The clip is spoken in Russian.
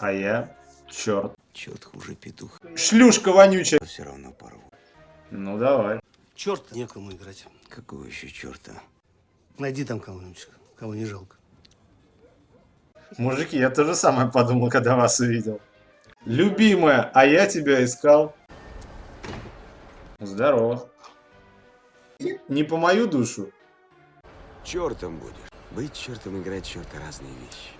А я черт. Черт хуже петух. Шлюшка вонючая. Все равно порву. Ну давай. Черт, некому играть. Какого еще черта? Найди там кого-нибудь, кого не жалко. Мужики, я то же самое подумал, когда вас увидел. Любимая, а я тебя искал. Здорово. Не по мою душу. Чертом будешь. Быть чертом, играть черта разные вещи.